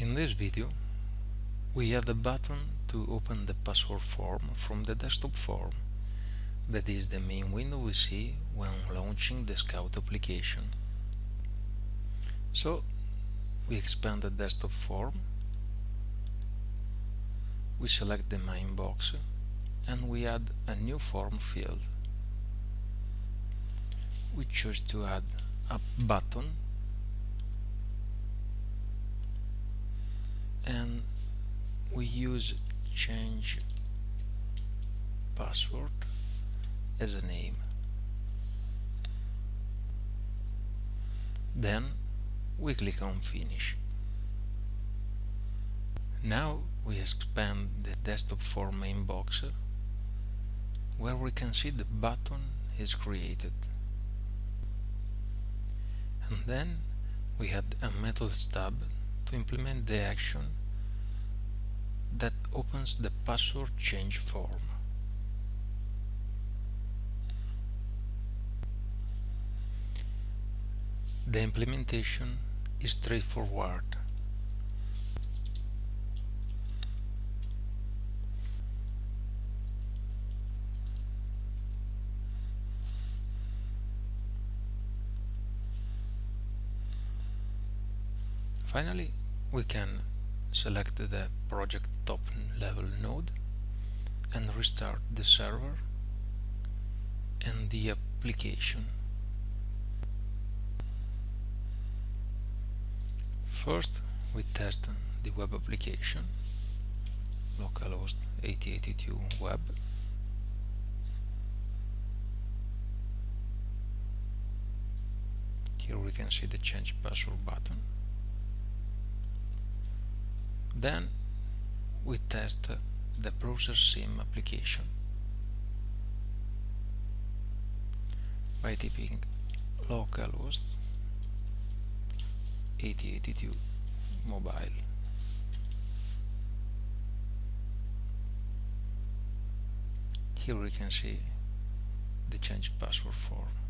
In this video we add a button to open the password form from the desktop form that is the main window we see when launching the Scout application. So we expand the desktop form we select the main box and we add a new form field. We choose to add a button and we use change password as a name. Then we click on finish. Now we expand the desktop form main box where we can see the button is created. And then we add a methods tab to implement the action that opens the password change form. The implementation is straightforward. Finally, we can select the project top level node and restart the server and the application. First, we test the web application localhost 8082 web here we can see the change password button then we test the browser sim application. By typing localhost 8082 mobile. Here we can see the change password form